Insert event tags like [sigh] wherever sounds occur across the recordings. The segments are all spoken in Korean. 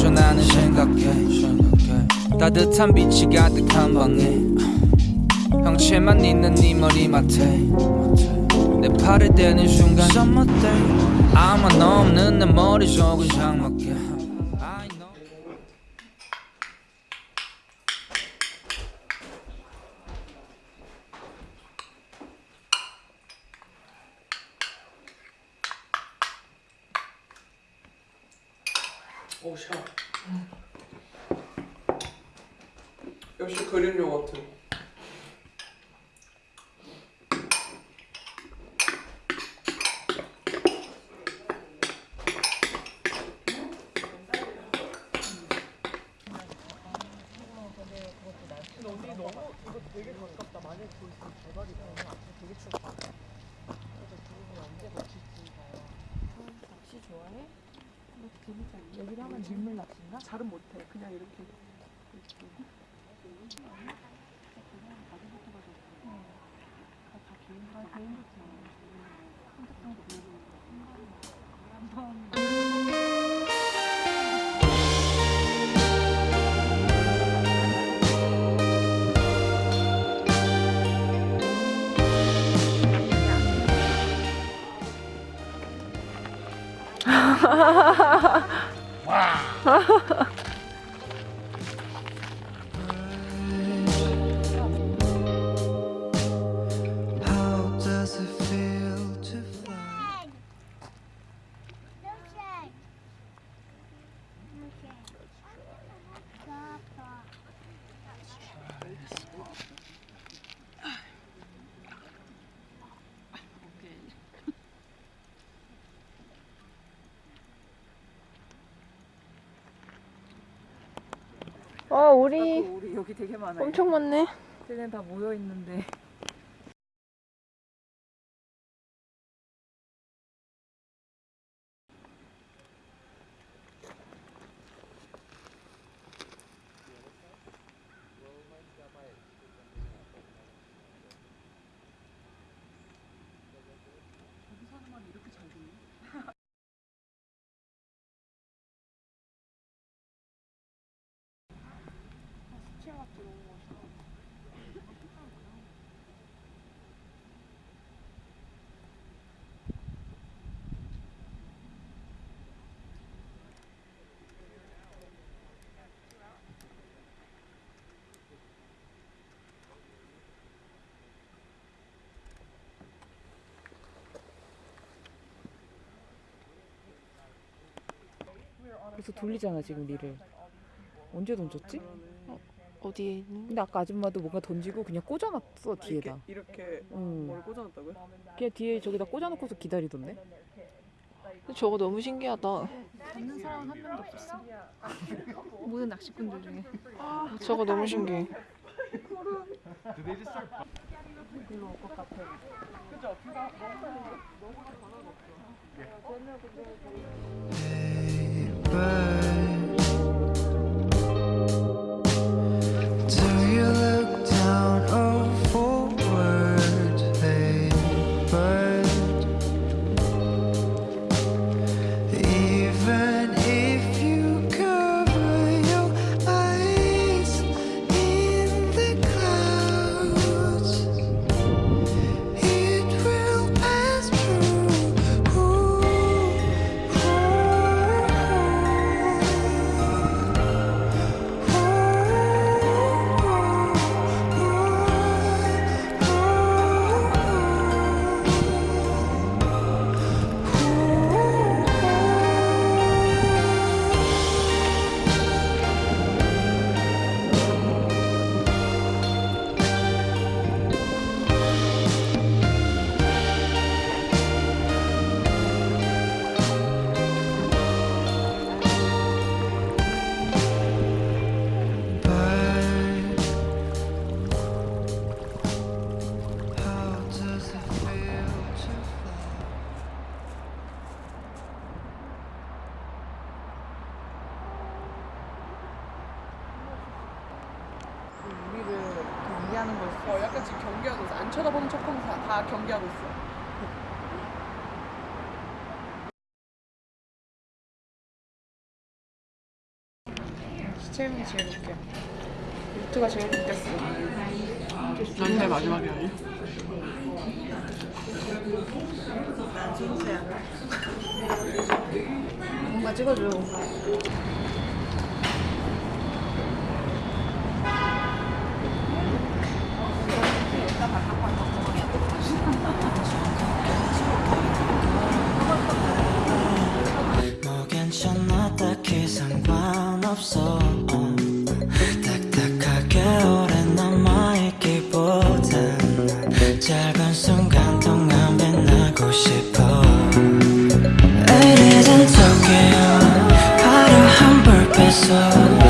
마셔 나는 생각해. 따뜻한 빛이 가득한 방에. 형체만 있는 네 머리맡에. 내 팔을 대는 순간. I'm a 없는 내 머리 속은 장막 역시 그릭 요거트. 여기를 하면 밀물 낚시인가? 잘은 못해. 그냥 이렇게. How 어, 우리. 엄청 많네. 쟤네 다 모여 있는데. 그래서 돌리잖아 지금 리를. 언제 던졌지? 어디에 있는? 근데 아까 아줌마도 뭔가 던지고 그냥 꽂아놨어 뒤에다. 이렇게, 이렇게 응. 뭘 꽂아놨다고요? 그냥 뒤에 저기다 꽂아놓고서 기다리던데. 저거 너무 신기하다. 잡는 사람은 한 명도 없었어. 모든 낚시꾼들 중에. 저거 너무 신기해. Hey, back. 쳐다보는 척하면서 다 경계하고 있어. 시체음이 제일 웃겨. 루트가 제일 웃겼어. 난제 마지막이 아니야. 난 순수야. 뭔가 찍어줘. So.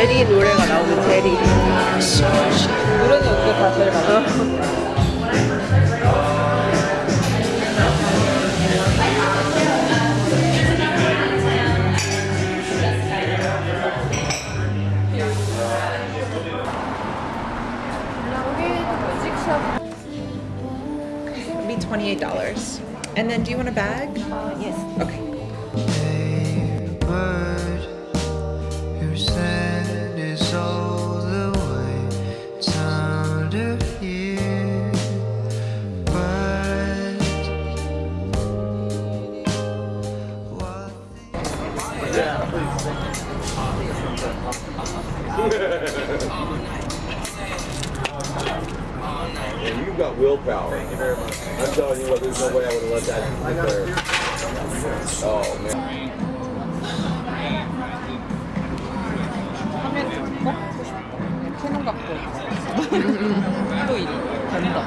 제리 노래가 나오고 노래는 어떻게 $28. And then do you want a bag? Uh, yes. Okay. 하루 일 된다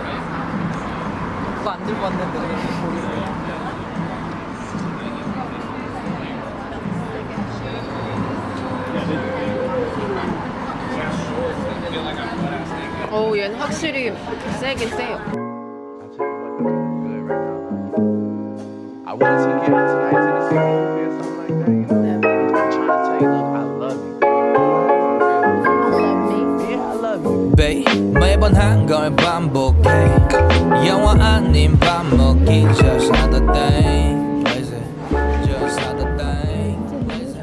그거 안 들고 왔는데 모르겠어. 어우 얘는 확실히 세긴 세요 반복해 영화 아닌 밥 먹기 just another thing Crazy. just another thing Crazy.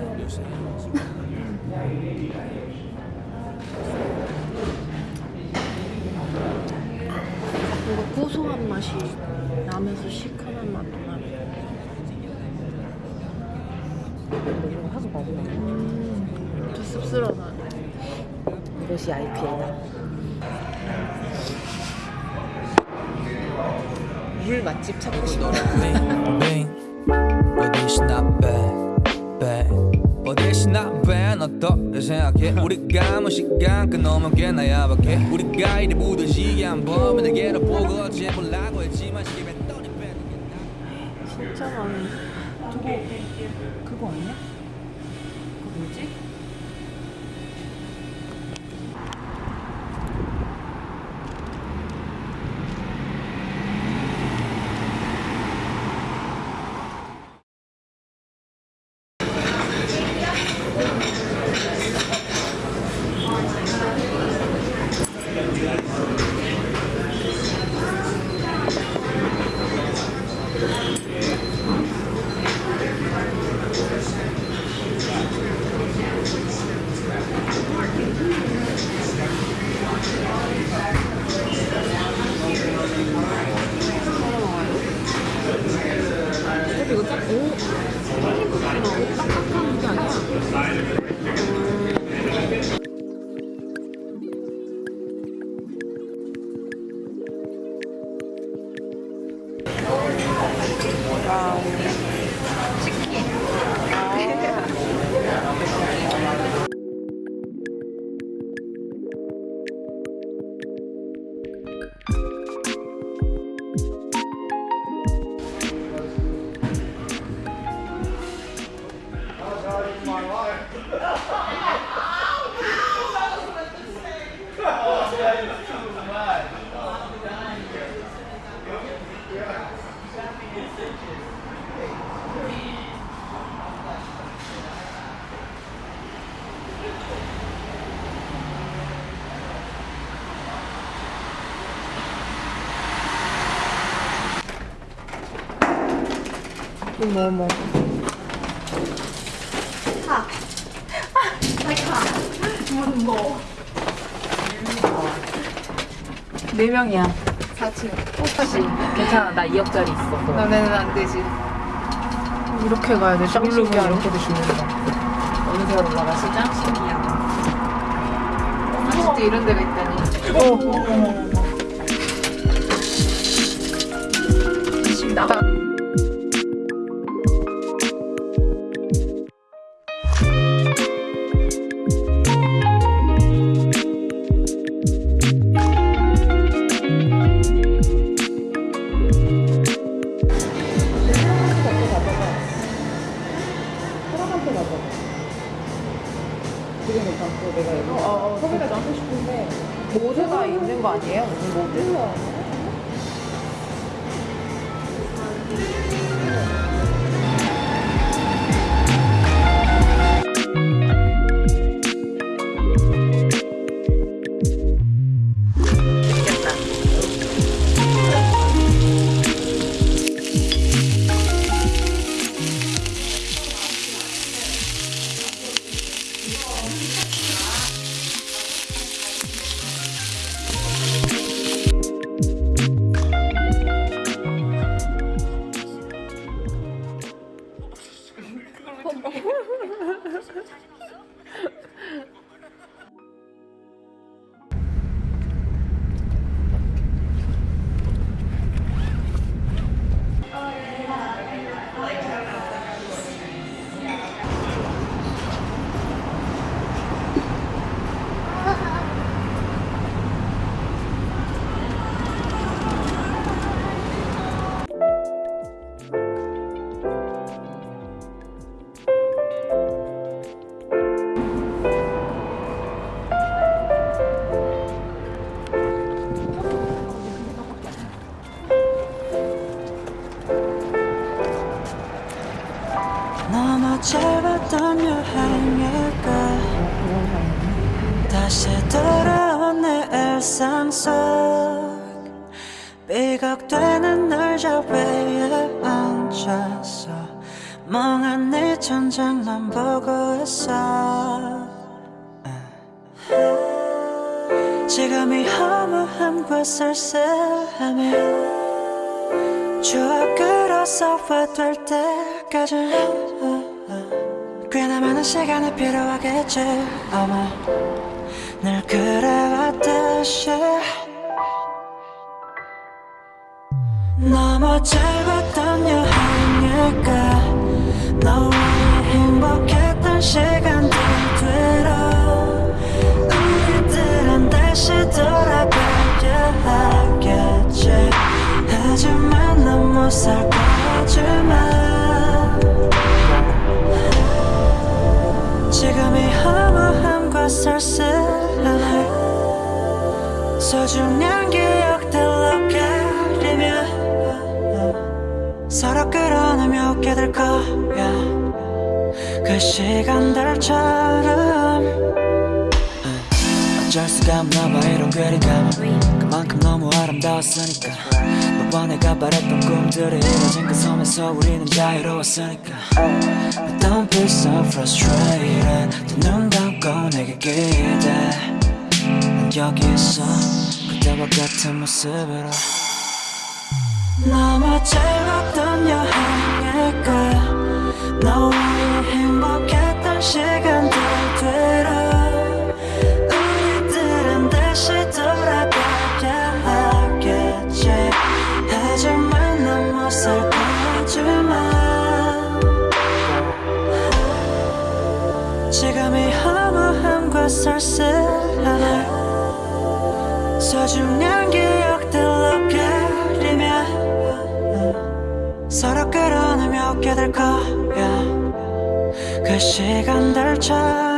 뭔가 고소한 맛이 나면서 시큼한 맛도 나네. 근데 이거 하도 많이 나. 음, 좀 씁쓸하네. 이것이 IPA다. 물 맛집 찾고 싶다. 빙빙 어디시나 빼빼 어디시나 빼 어떻게 생각해 우리가 뭐 시간 끊으면 꽤나 야박해 우리가 이리 묻어지게 한 번은 내게로 보고 어째 보려고 했지만 시계 뱉더니 빼는 게 나. 진짜 많네. 그거 아니야? 그거 뭐지? 어머 어머. 네 명이야. 4층. 똑같이. 괜찮아. 나 2억짜리 있어. 너네는 안 되지. 이렇게 가야 돼. 신기하네. 이렇게도 죽는다. 어느 세월 올라가시 짱 신기야. 아, 진짜 이런 데가 있다니. 지금 나가. 되 아니에 사진 어. [laughs] 어. 허무함과 쓸쓸함에 추억으로 소화될 때까지. 꽤나 많은 시간이 필요하겠지 아마. 늘 그래왔듯이. 너무 짧았던 여행일까? 너와의 행복했던 시간들 뒤로 우리들은 다시 돌아가 야 하겠지 하지만 넌못살 거지만 지금 이 허무함과 쓸쓸함을 소중한 기억들로 가리며 서로 끌어내며 될 거야. 그 시간들처럼 어쩔 수가 없나 봐. 이런 괴리감은 그만큼 너무 아름다웠으니까. 너와 내가 바랬던 꿈들이 이뤄진 그 섬에서 우리는 자유로웠으니까. But don't be so frustrated. 두눈 감고 내게 기대. 난 여기 있어 그때와 같은 모습으로. 너무 짧았던 여행일까 너와의 행복했던 시간들 뒤로 우리들은 쓸쓸함을 소중한 기억들로 가리며 서로 끌어내며 될 거야. 그 시간들처럼